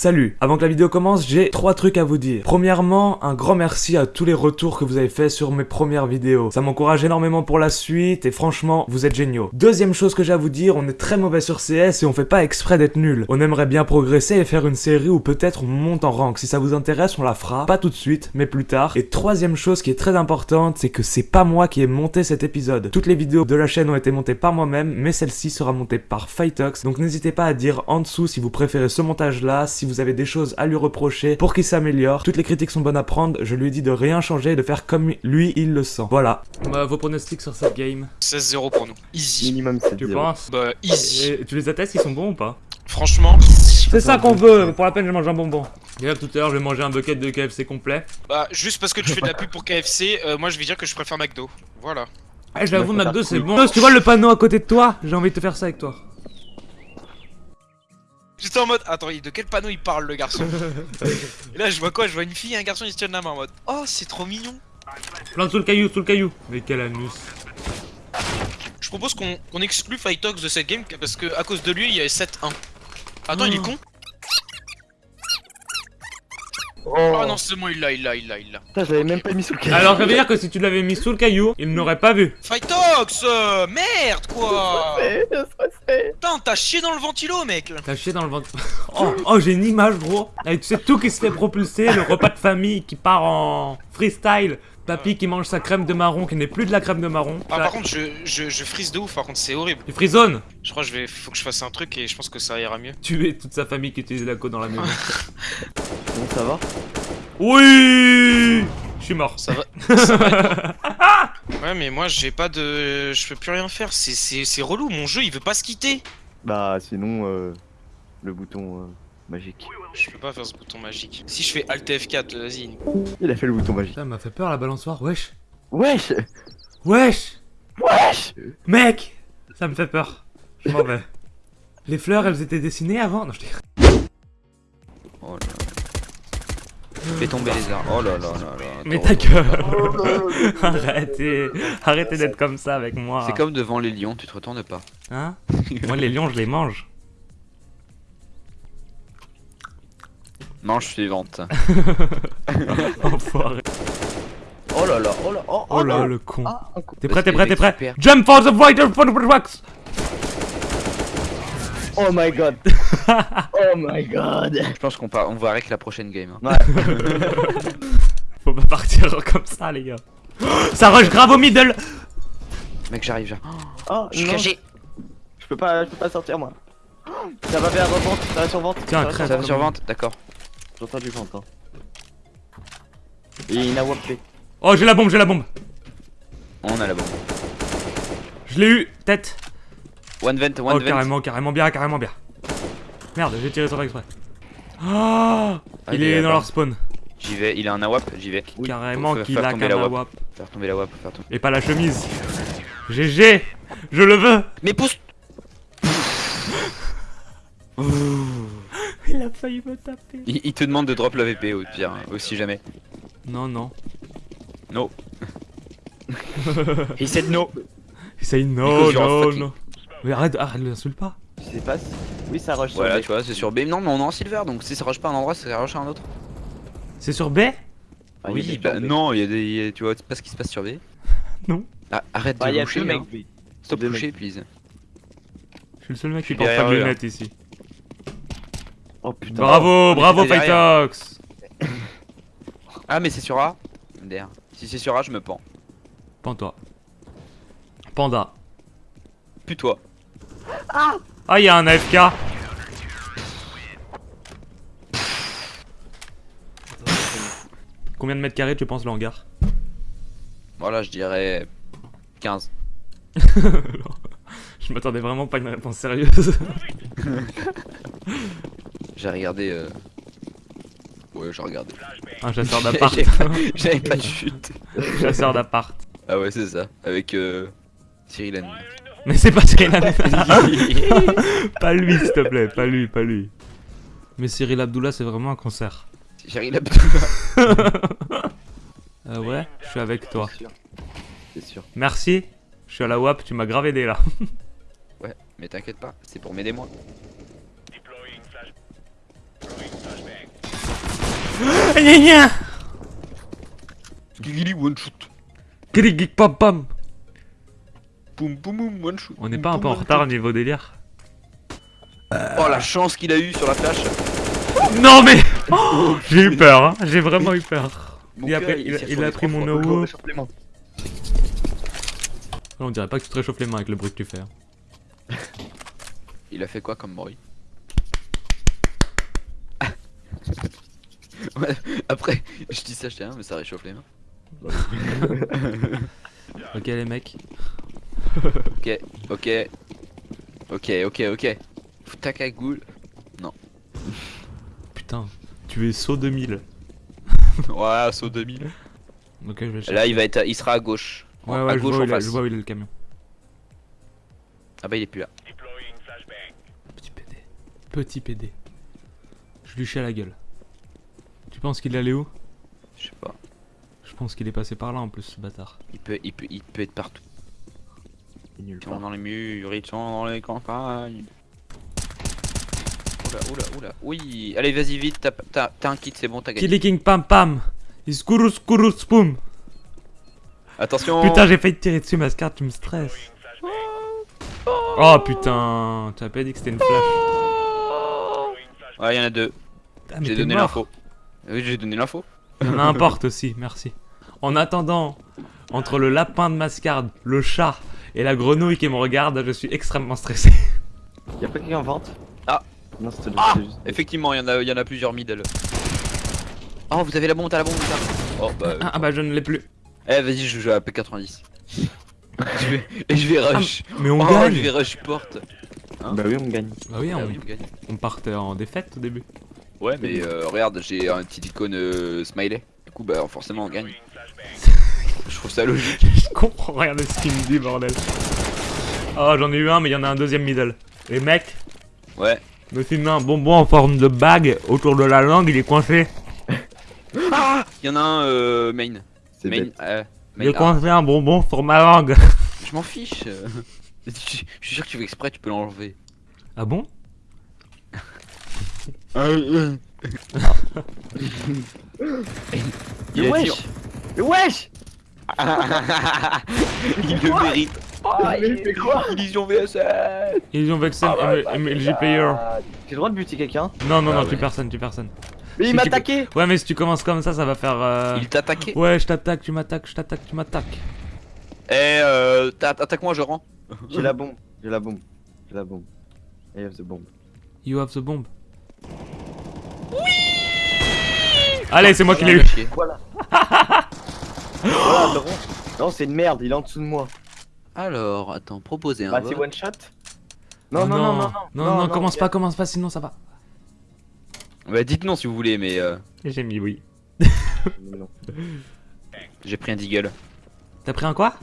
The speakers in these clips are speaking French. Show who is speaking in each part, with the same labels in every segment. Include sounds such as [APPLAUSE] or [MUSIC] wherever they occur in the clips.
Speaker 1: Salut Avant que la vidéo commence, j'ai trois trucs à vous dire. Premièrement, un grand merci à tous les retours que vous avez fait sur mes premières vidéos. Ça m'encourage énormément pour la suite et franchement, vous êtes géniaux. Deuxième chose que j'ai à vous dire, on est très mauvais sur CS et on fait pas exprès d'être nul. On aimerait bien progresser et faire une série où peut-être on monte en rank. Si ça vous intéresse, on la fera. Pas tout de suite, mais plus tard. Et troisième chose qui est très importante, c'est que c'est pas moi qui ai monté cet épisode. Toutes les vidéos de la chaîne ont été montées par moi-même, mais celle-ci sera montée par Fightox. Donc n'hésitez pas à dire en dessous si vous préférez ce montage-là, si vous avez des choses à lui reprocher pour qu'il s'améliore. Toutes les critiques sont bonnes à prendre, je lui ai dit de rien changer et de faire comme lui il le sent. Voilà. Bah, vos pronostics sur cette game
Speaker 2: 16-0 pour nous. Easy.
Speaker 3: Minimum 7
Speaker 1: Tu penses
Speaker 2: Bah, easy.
Speaker 1: Et tu les attestes, ils sont bons ou pas?
Speaker 2: Franchement,
Speaker 1: C'est ça qu'on veut, pour la peine je mange un bonbon. Hier tout à l'heure j'ai mangé un bucket de KFC complet.
Speaker 2: bah, juste parce que tu fais de la pub pour KFC, euh, moi je vais dire que je préfère McDo. Voilà.
Speaker 1: Eh j'avoue
Speaker 3: Ouais,
Speaker 1: McDo
Speaker 3: ça
Speaker 1: c'est bon. Tu vois le panneau à côté de toi? J'ai envie de te faire ça avec toi.
Speaker 2: J'étais en mode, attends, de quel panneau il parle le garçon [LAUGHS] Et là je vois quoi? Je vois une fille et un garçon ils se tiennent la main en mode, oh c'est trop mignon.
Speaker 1: Plante sous le caillou, sous le caillou. Mais quel anus.
Speaker 2: Je propose qu'on qu'on exclue Fightox de cette game parce que à cause de lui il y avait 7-1. Attends, il est con
Speaker 3: Oh,
Speaker 2: Ah non, c'est bon, il l'a, il l'a, il l'a, il l'a.
Speaker 3: Putain, j'avais même pas mis sous le caillou.
Speaker 1: Alors ça veut dire que si tu l'avais mis sous le caillou, il n'aurait pas vu.
Speaker 2: Fightox euh, Merde quoi. Putain, t'as chié dans le ventilo mec là.
Speaker 1: T'as chié dans le ventre. [LAUGHS] Oh, oh j'ai une image gros. Avec tu sais tout qui se fait propulser, le repas de famille qui part en freestyle. Papy qui mange sa crème de marron qui n'est plus de la crème de marron.
Speaker 2: Ah
Speaker 1: Ça-
Speaker 2: par contre je, je, je frise de ouf par contre c'est horrible.
Speaker 1: Tu frissonnes
Speaker 2: Je crois que je vais faut que je fasse un truc et je pense que ça ira mieux.
Speaker 1: Tuer toute sa famille qui utilise la côte dans la maison. [LAUGHS]
Speaker 3: Bon, ça va
Speaker 1: Oui Je suis mort.
Speaker 2: Ça va, ça va. [LAUGHS] Ouais mais moi j'ai pas de. Je peux plus rien faire, c'est- c'est c'est relou, mon jeu il veut pas se quitter.
Speaker 3: Bah, sinon, euh, le bouton euh, magique.
Speaker 2: Je peux pas faire ce bouton magique. Si je fais Alt F4, vas-y.
Speaker 3: Il a fait le bouton magique.
Speaker 1: Ça m'a fait peur la balançoire, wesh.
Speaker 3: Wesh
Speaker 1: Wesh
Speaker 3: Wesh
Speaker 1: Mec Ça me fait peur. Je m'en vais. Les fleurs, elles étaient dessinées avant Non, je dis.
Speaker 4: Oh là là. Fais tomber les arbres. Oh là là là là.
Speaker 1: Mais ta gueule [LAUGHS] Arrêtez Arrêtez d'être comme ça avec moi
Speaker 4: C'est comme devant les lions, tu te retournes pas.
Speaker 1: Hein? [LAUGHS] Moi, les lions, je les mange.
Speaker 4: Manche suivante. [LAUGHS]
Speaker 1: Enfoiré.
Speaker 3: Oh là là, oh là, oh,
Speaker 1: Oh là,
Speaker 3: non.
Speaker 1: le con.
Speaker 3: Ah.
Speaker 1: T'es prêt, t'es prêt, t'es prêt. Jump for the fighter for the wax
Speaker 3: Oh my god [LAUGHS] Oh my god
Speaker 4: Je pense qu'on part... on va avec la prochaine game. hein.
Speaker 3: Ouais, [LAUGHS]
Speaker 1: Faut pas partir comme ça, les gars. Ça rush grave au middle
Speaker 4: Mec, j'arrive, j'arrive.
Speaker 3: oh,
Speaker 4: Je suis caché.
Speaker 3: je peux pas, je peux pas sortir moi. [GASPS] Ça va vers vente, ça va sur vente.
Speaker 1: Tiens,
Speaker 3: ça va
Speaker 1: crève.
Speaker 4: Ça va sur vente, d'accord.
Speaker 3: J'entends du vente. Hein. Et il a wappé.
Speaker 1: Oh, j'ai la bombe, j'ai la bombe
Speaker 4: On a la bombe.
Speaker 1: Je l'ai eu Tête
Speaker 4: One vent, one
Speaker 1: Oh,
Speaker 4: vent.
Speaker 1: carrément, carrément bien, carrément bien. Merde, j'ai tiré sur exprès. Ah
Speaker 4: Ah,
Speaker 1: Il
Speaker 4: il est
Speaker 1: est dans leur spawn.
Speaker 4: J'y vais, il a un AWAP, j'y vais.
Speaker 1: Carrément qu'il
Speaker 4: faire
Speaker 1: a
Speaker 4: tomber
Speaker 1: qu'un
Speaker 4: la WAP.
Speaker 1: AWAP.
Speaker 4: Faire tomber la WAP, faire tomber.
Speaker 1: Et pas la chemise. GG Je le veux
Speaker 4: Mais pousse [LAUGHS]
Speaker 1: failli me taper.
Speaker 4: il, il te demande de drop la VP au pire, hein, aussi jamais.
Speaker 1: Non, non.
Speaker 4: No. [LAUGHS] He said no. You're a
Speaker 1: non,
Speaker 4: fucking-
Speaker 1: non. Mais arrête, arrête, l'insulte pas.
Speaker 3: Je sais pas si... Oui, ça rush sur
Speaker 4: Voilà,
Speaker 3: B.
Speaker 4: tu vois, c'est sur B. Non, mais on est en silver, donc si ça rush pas un endroit, ça rush à un autre.
Speaker 1: C'est sur B?
Speaker 3: Ah,
Speaker 4: oui, bah
Speaker 3: sur B.
Speaker 4: non, il y a des. il y a- Tu vois pas ce qui se passe sur B [LAUGHS]
Speaker 1: Non.
Speaker 4: Ah, arrête
Speaker 3: Bah,
Speaker 4: de
Speaker 3: a
Speaker 4: boucher,
Speaker 3: deux
Speaker 4: hein.
Speaker 3: mecs.
Speaker 4: Stop boucher, please.
Speaker 1: Je suis le seul mec qui
Speaker 4: suis
Speaker 1: porte pas de lunettes ici.
Speaker 3: Oh putain.
Speaker 1: Bravo, bravo
Speaker 4: était derrière.
Speaker 1: Fightox
Speaker 4: Ah, mais c'est sur A MDR. Si c'est sur A, je me pends.
Speaker 1: Pends-toi. Panda.
Speaker 4: Plus toi.
Speaker 1: Ah, il y a un AFK Combien de mètres carrés tu penses le hangar
Speaker 4: Voilà, je dirais 15. [LAUGHS]
Speaker 1: Je m'attendais vraiment pas à une réponse sérieuse. [LAUGHS]
Speaker 4: J'ai regardé. Euh... Ouais, j'ai regardé.
Speaker 1: Un chasseur [LAUGHS] d'appart.
Speaker 4: J'avais pas- de chute.
Speaker 1: chasseur d'appart.
Speaker 4: Ah ouais, c'est ça. Avec euh... Cyril Hanouna.
Speaker 1: Mais c'est pas Cyril [LAUGHS] Hanouna. Pas lui, s'il te plaît, pas lui, pas lui. Mais Cyril Abdullah, c'est vraiment un concert.
Speaker 4: Cyril [LAUGHS] Abdullah.
Speaker 1: Euh, ouais, je suis avec toi.
Speaker 3: C'est sûr. Sûr.
Speaker 1: Merci. Je suis à la WAP, tu m'as grave aidé là.
Speaker 4: Ouais, mais t'inquiète pas, c'est pour m'aider moi.
Speaker 1: Gna gna
Speaker 4: Gigili one shoot.
Speaker 1: Krik, pam pam
Speaker 4: Boum boum boum one shoot.
Speaker 1: On n'est pas un peu en retard niveau délire
Speaker 4: Oh la chance qu'il a eu sur la flash.
Speaker 1: Non mais [LAUGHS] Oh, J'ai eu peur, hein. j'ai vraiment eu peur.
Speaker 4: Mon
Speaker 1: Il a,
Speaker 4: cœur,
Speaker 1: pris- il il a mon
Speaker 3: mains?
Speaker 1: On dirait pas que tu te réchauffes les mains avec le bruit que tu fais. hein.
Speaker 4: Il a fait quoi comme bruit? Ouais, [LAUGHS] Après, je dis ça, je dis rien, mais ça réchauffe les mains. [LAUGHS]
Speaker 1: Ok les mecs.
Speaker 4: Ok, ok. Ok, ok, ok. Fous ta cagoule. [LAUGHS]
Speaker 1: Putain, tu es saut 2000.
Speaker 4: Ouais, saut 2000.
Speaker 1: Ok, je vais chercher.
Speaker 4: Là, il va être, il sera à gauche.
Speaker 1: Ouais,
Speaker 4: à
Speaker 1: ouais, je
Speaker 4: gauche
Speaker 1: vois, où
Speaker 4: en
Speaker 1: il a-
Speaker 4: face.
Speaker 1: je vois où il est le camion.
Speaker 4: Ah bah, il est plus là.
Speaker 1: Petit PD. Petit PD. Je lui chie à la gueule. Tu penses qu'il est allé où?
Speaker 4: Je sais pas.
Speaker 1: Je pense qu'il est passé par là en plus, ce bâtard.
Speaker 4: Il peut, il peut, il peut être partout.
Speaker 3: Nul
Speaker 4: Ils sont dans les murs, ils sont dans les campagnes. Oula, oula, oula. Oui, allez, vas-y vite. T'as- T'as t'as un kit, c'est bon, t'as gagné.
Speaker 1: Killy King Pam Pam Iskuru Skuru Spoom
Speaker 4: Attention.
Speaker 1: Putain, j'ai failli te tirer dessus, Mascard, tu me stresses. Oh putain, tu as pas dit que c'était une flash.
Speaker 4: Ouais, il y en a deux.
Speaker 1: Ah,
Speaker 4: J'ai donné l'info. Oui, j'ai donné l'info.
Speaker 1: Il y en a un porte aussi, merci. En attendant, entre le lapin de Mascard, le chat et la grenouille qui me regarde, je suis extrêmement stressé.
Speaker 3: Y'a pas quelqu'un en vente?
Speaker 4: Ah.
Speaker 3: Non, c'était
Speaker 4: Ah
Speaker 3: juste.
Speaker 4: Effectivement, il y en a, y en a plusieurs middle. Oh, vous avez la bombe, t'as la bombe, ça. Oh bah.
Speaker 1: Ah, ah bah je ne l'ai plus.
Speaker 4: Eh, vas-y, je joue à P90. [LAUGHS] je vais, et je vais rush.
Speaker 1: Mais on
Speaker 4: oh,
Speaker 1: gagne
Speaker 4: je vais rush porte. Hein
Speaker 3: Bah oui, on gagne.
Speaker 1: Bah oui,
Speaker 4: Ah
Speaker 1: on,
Speaker 4: oui, on gagne.
Speaker 1: on partait en défaite au début.
Speaker 4: Ouais, mais euh, regarde, j'ai un petit icône euh, smiley. Du coup, bah forcément, on gagne. [LAUGHS] je trouve ça logique.
Speaker 1: Je comprends rien de ce qu'il me dit, bordel. Oh, j'en ai eu un, mais il y en a un deuxième middle. Et mec,
Speaker 4: Ouais.
Speaker 1: me filme un bonbon en forme de bague autour de la langue, il est coincé.
Speaker 4: Ah [LAUGHS] Il y en a un euh, main.
Speaker 3: C'est
Speaker 4: Main. euh,
Speaker 1: Il
Speaker 4: main.
Speaker 1: est coincé un bonbon sur ma langue.
Speaker 4: Je m'en fiche. je [LAUGHS] je suis sûr que tu fais exprès, tu peux l'enlever.
Speaker 1: Ah bon?
Speaker 4: Dit-
Speaker 3: wesh Mais wesh [LAUGHS]
Speaker 4: Il le mérite.
Speaker 3: Oh, il fait quoi
Speaker 4: Illusion VSL.
Speaker 1: Ils ont vexé
Speaker 3: Ah ouais,
Speaker 1: M- MLG player.
Speaker 3: J'ai le droit de buter quelqu'un
Speaker 1: Non, non,
Speaker 4: Ah
Speaker 1: non,
Speaker 4: ouais.
Speaker 1: tu personne, tu personne.
Speaker 3: Mais
Speaker 1: Si
Speaker 3: il m'a attaqué
Speaker 1: Ouais, mais si tu commences comme ça, ça va faire. euh,
Speaker 4: Il t'a attaqué.
Speaker 1: Ouais, je t'attaque, tu m'attaques, je t'attaque, tu m'attaques.
Speaker 4: Eh, euh, t'a- attaque-moi, je rends.
Speaker 3: J'ai la bombe, j'ai la bombe, j'ai la bombe. I have the bomb.
Speaker 1: You have the bomb. Allez, c'est moi qui l'ai eu.
Speaker 4: Chier.
Speaker 3: Voilà Voilà, le rond. Non, c'est une merde, il est en dessous de moi.
Speaker 4: Alors, attends, proposer un
Speaker 3: Bah, c'est one shot
Speaker 1: Oh
Speaker 3: non, non, non, non,
Speaker 1: non, non, commence pas, commence pas, sinon ça va.
Speaker 4: Bah, dites non si vous voulez, mais euh,
Speaker 1: J'ai mis oui.
Speaker 3: Non. [LAUGHS]
Speaker 4: j'ai pris un deagle.
Speaker 1: T'as pris un quoi?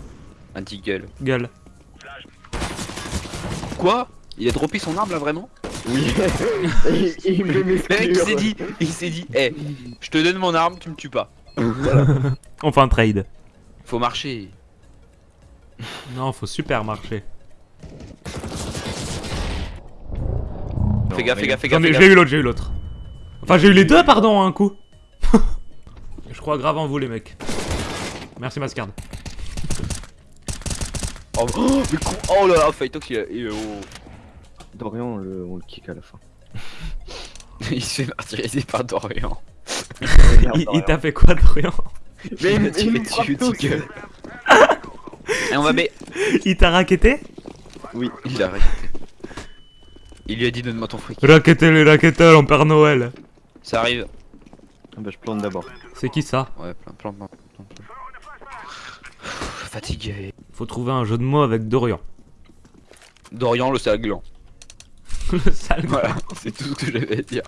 Speaker 4: Un deagle.
Speaker 1: Gueule.
Speaker 4: Quoi? Il a droppé son arme là vraiment?
Speaker 3: Oui. il, [LAUGHS] il me
Speaker 4: Le mec il s'est dit, il s'est dit, eh, je te donne mon arme, tu me tues pas.
Speaker 1: On fait un trade.
Speaker 4: Faut marcher.
Speaker 1: Non, faut super marcher.
Speaker 4: Fais gaffe, fais gaffe, fais gaffe.
Speaker 1: J'ai eu l'autre, j'ai eu l'autre. Enfin, j'ai eu les deux, pardon, à un coup. [LAUGHS] Je crois grave en vous, les mecs. Merci, Mascard.
Speaker 4: Oh, oh, mais con- oh là là, Fightox il, oh.
Speaker 3: Dorian, on le, on le kick à la fin. [LAUGHS]
Speaker 4: il se fait martyriser par Dorian.
Speaker 1: Il, il t'a fait quoi, Dorian [LAUGHS]
Speaker 3: Mais
Speaker 4: il
Speaker 3: il il me
Speaker 4: dessus,
Speaker 3: frappe tous. [LAUGHS]
Speaker 4: Et on va mais
Speaker 1: Il t'a raquetté
Speaker 4: il a arrêté. Il lui a dit donne-moi ton fric.
Speaker 1: Raqueté les raquetteurs en Père Noël.
Speaker 4: Ça arrive.
Speaker 3: Ah Bah, je plante d'abord.
Speaker 1: C'est qui ça
Speaker 4: Ouais, plein, plein, plein, plein, plein. Fatigué.
Speaker 1: Faut trouver un jeu de mots avec Dorian.
Speaker 4: Dorian le sale gland.
Speaker 1: Le [LAUGHS] sale.
Speaker 4: Voilà, c'est tout ce que j'avais à dire.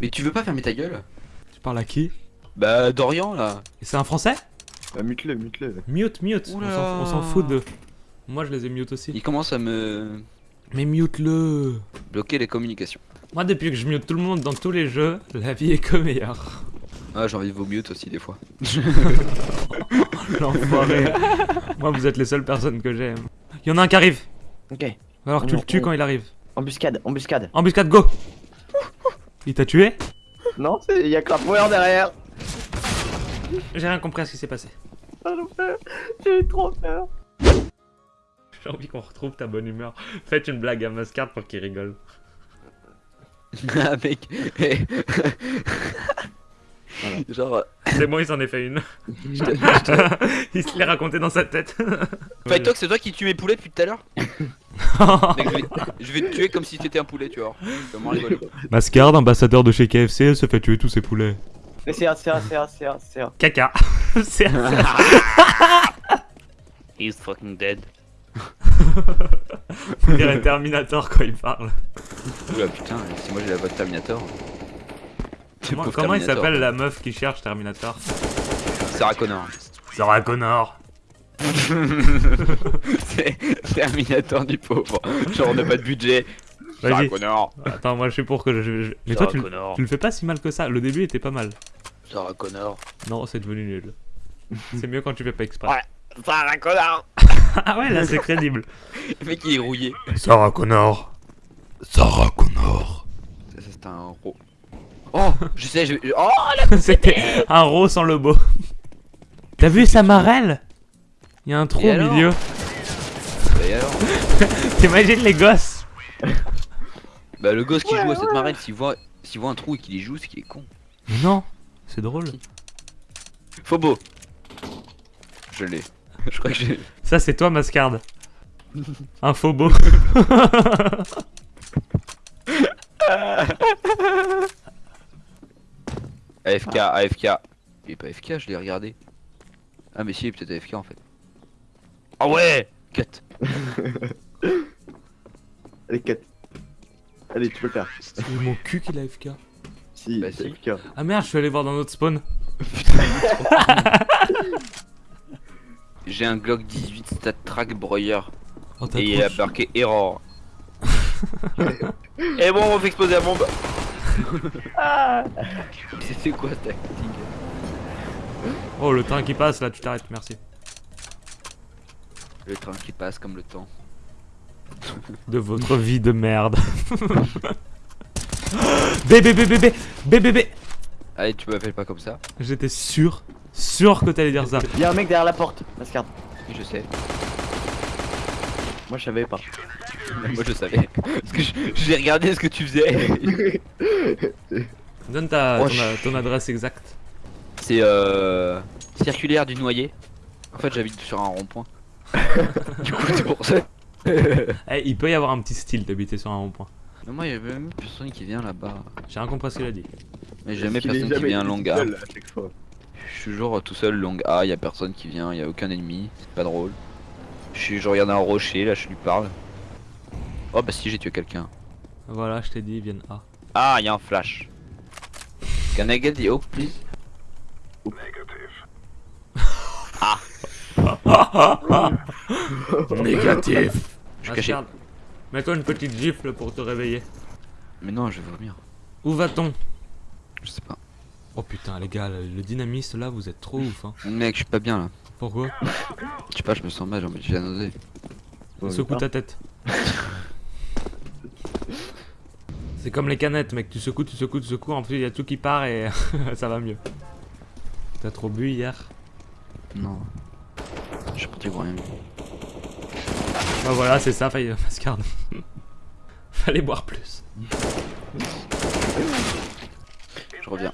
Speaker 4: Mais tu veux pas fermer ta gueule?
Speaker 1: Tu parles à qui?
Speaker 4: Bah Dorian là.
Speaker 1: Et C'est un français?
Speaker 3: Bah, mute-le, mute-le.
Speaker 1: Mute, mute. On
Speaker 4: Oula.
Speaker 1: s'en- On s'en fout de. Moi, je les ai mute aussi.
Speaker 4: Il commence à me
Speaker 1: Mais mute-le.
Speaker 4: bloquer les communications.
Speaker 1: Moi, depuis que je mute tout le monde dans tous les jeux, la vie est que meilleure.
Speaker 4: Ah j'ai envie de vos mute aussi des fois. [LAUGHS]
Speaker 1: L'enfoiré. [LAUGHS] Moi, vous êtes les seules personnes que j'aime. Il y en a un qui arrive.
Speaker 3: Ok.
Speaker 1: Alors tu le tues quand il arrive.
Speaker 3: Embuscade, embuscade.
Speaker 1: Embuscade, go Il t'a tué
Speaker 3: Non, il y a Crapware derrière.
Speaker 1: J'ai rien compris à ce qui s'est passé.
Speaker 3: J'ai peur. J'ai eu trop peur.
Speaker 1: J'ai envie qu'on retrouve ta bonne humeur. Faites une blague à Mascard pour qu'il rigole. [LAUGHS]
Speaker 4: Ah mec. Genre,
Speaker 1: C'est bon, il s'en est fait une. [LAUGHS]
Speaker 4: je te- je te- [LAUGHS]
Speaker 1: il se l'est raconté dans sa tête. [LAUGHS]
Speaker 4: Fight Talk, c'est toi qui tue mes poulets depuis tout à l'heure je vais, je vais te tuer comme si t'étais un poulet, tu vois.
Speaker 1: Mascard, ambassadeur de chez KFC, se fait tuer tous ses poulets.
Speaker 3: Mais c'est un, c'est un, c'est un, c'est un, c'est un.
Speaker 1: Caca. C'est
Speaker 4: He's fucking dead.
Speaker 1: On dirait Terminator quand il parle.
Speaker 4: Oula putain, si moi j'ai la voix de Terminator.
Speaker 1: Comment, il s'appelle la meuf qui cherche Terminator
Speaker 4: Sarah Connor.
Speaker 1: Sarah Connor. [LAUGHS]
Speaker 4: c'est Terminator du pauvre. Genre on n'a pas de budget. Sarah. Connor.
Speaker 1: Attends, moi je suis pour que je. je- Mais toi, tu,
Speaker 4: Connor.
Speaker 1: tu le fais pas si mal que ça. Le début était pas mal.
Speaker 4: Sarah Connor.
Speaker 1: Non, c'est devenu nul. C'est mieux quand tu fais pas exprès.
Speaker 4: Ouais. Sarah Connor. [LAUGHS]
Speaker 1: Ah ouais, là c'est crédible.
Speaker 4: Le mec il est rouillé.
Speaker 1: Sarah Connor. Sarah Connor.
Speaker 4: Ça, ça, c'est un ro. Oh, je sais, je. Oh la [LAUGHS]
Speaker 1: C'était un rose sans le beau. T'as vu sa marelle? Il y a un trou
Speaker 4: Et
Speaker 1: au milieu.
Speaker 4: Bah, [LAUGHS]
Speaker 1: T'imagines les gosses?
Speaker 4: Bah le gosse qui
Speaker 3: Ouais,
Speaker 4: joue à cette
Speaker 3: ouais.
Speaker 4: marelle, s'il voit, s'il voit un trou et qu'il y joue, c'est qu'il est con.
Speaker 1: Non, c'est drôle.
Speaker 4: Phobo. Je l'ai. Je crois que j'ai. [LAUGHS]
Speaker 1: Ça c'est toi, Mascard. Un faux beau.
Speaker 4: AFK, AFK. Il est pas AFK, je l'ai regardé. Ah mais si, il est peut-être AFK en fait. Ah ouais Cut. [LAUGHS]
Speaker 3: Allez, 4. Allez, tu peux le faire.
Speaker 1: C'est mon cul qu'il a FK.
Speaker 3: Si,
Speaker 4: Bah,
Speaker 3: c'est
Speaker 4: si.
Speaker 3: FK.
Speaker 1: Ah merde, je suis allé voir dans notre spawn. [LAUGHS]
Speaker 4: J'ai un Glock 18 stat track broyer.
Speaker 1: Oh,
Speaker 4: Et il a marqué error. [LAUGHS] et bon, on fait exploser la bombe.
Speaker 3: Ah
Speaker 4: C'était quoi ta tactique
Speaker 1: Oh, le train qui passe là, tu t'arrêtes, merci.
Speaker 4: Le train qui passe comme le temps.
Speaker 1: De votre vie de merde. [LAUGHS] bébé, bébé, bébé, bébé, bébé.
Speaker 4: Allez, tu m'appelles pas comme ça.
Speaker 1: J'étais sûr, sûr que t'allais dire ça.
Speaker 3: Y'a un mec derrière la porte, Mascard.
Speaker 4: Oui, je sais.
Speaker 3: Moi, je savais pas. [LAUGHS]
Speaker 4: Moi je savais. Parce que je- j'ai regardé ce que tu faisais. [LAUGHS]
Speaker 1: Donne ta, ton, adresse exacte.
Speaker 4: C'est euh. Circulaire du noyer. En fait, j'habite sur un rond-point. [LAUGHS] du coup, c'est pour ça.
Speaker 1: Eh, il peut y avoir un petit style d'habiter sur un rond-point.
Speaker 4: Mais moi, il y a même personne qui vient là-bas.
Speaker 1: J'ai rien compris ce qu'il a dit.
Speaker 4: Mais jamais personne qui vient long A. Je suis toujours tout seul long A, y a personne qui vient, y a aucun ennemi, c'est pas drôle. Je, suis, je regarde un rocher, là je lui parle. Oh bah si j'ai tué quelqu'un.
Speaker 1: Voilà, je t'ai dit, ils viennent A.
Speaker 4: Ah, y a un flash. Can I get the hope please? [LAUGHS]
Speaker 1: Négatif.
Speaker 4: Je suis caché.
Speaker 1: Mets-toi une petite gifle pour te réveiller.
Speaker 4: Mais non, je vais vomir.
Speaker 1: Où va-t-on?
Speaker 4: Je sais pas.
Speaker 1: Oh putain, les gars, le dynamiste là, vous êtes trop ouf. Hein.
Speaker 4: Mec, je suis pas bien là.
Speaker 1: Pourquoi?
Speaker 4: Je sais pas, je me sens mal, j'ai envie de nausée.
Speaker 1: Secoue ta tête. [LAUGHS] C'est comme les canettes, mec. Tu secoues, tu secoues, tu secoues. En plus, il y a tout qui part et [LAUGHS] ça va mieux. T'as trop bu hier
Speaker 4: Non. Je suis parti voir rien.
Speaker 1: Bah voilà, c'est ça, faille mascarde. [LAUGHS] Fallait boire plus.
Speaker 4: Je reviens.